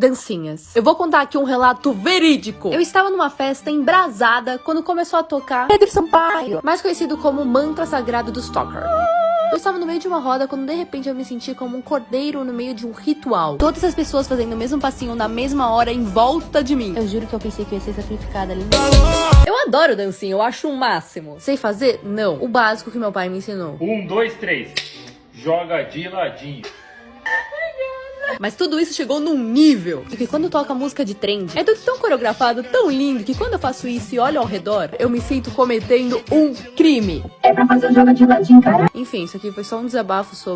Dancinhas. Eu vou contar aqui um relato verídico. Eu estava numa festa embrasada quando começou a tocar Pedro Sampaio, mais conhecido como Mantra Sagrado do Stalker. Eu estava no meio de uma roda quando de repente eu me senti como um cordeiro no meio de um ritual. Todas as pessoas fazendo o mesmo passinho na mesma hora em volta de mim. Eu juro que eu pensei que ia ser sacrificada ali. Eu adoro dancinha, eu acho o um máximo. Sei fazer? Não. O básico que meu pai me ensinou. Um, dois, três. Joga de ladinho. Mas tudo isso chegou num nível que quando toca música de trend, é tudo tão coreografado, tão lindo, que quando eu faço isso e olho ao redor, eu me sinto cometendo um crime. É pra fazer o jogo de ladinho, cara. Enfim, isso aqui foi só um desabafo sobre